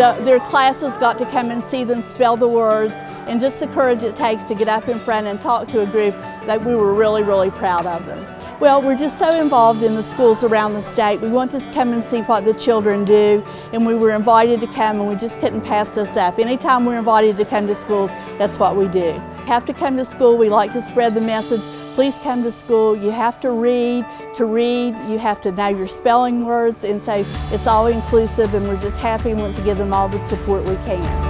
The, their classes got to come and see them spell the words and just the courage it takes to get up in front and talk to a group that we were really, really proud of them. Well, we're just so involved in the schools around the state. We want to come and see what the children do, and we were invited to come, and we just couldn't pass this up. Anytime we're invited to come to schools, that's what we do. Have to come to school. We like to spread the message. Please come to school. You have to read. To read, you have to know your spelling words, and so it's all inclusive, and we're just happy and want to give them all the support we can.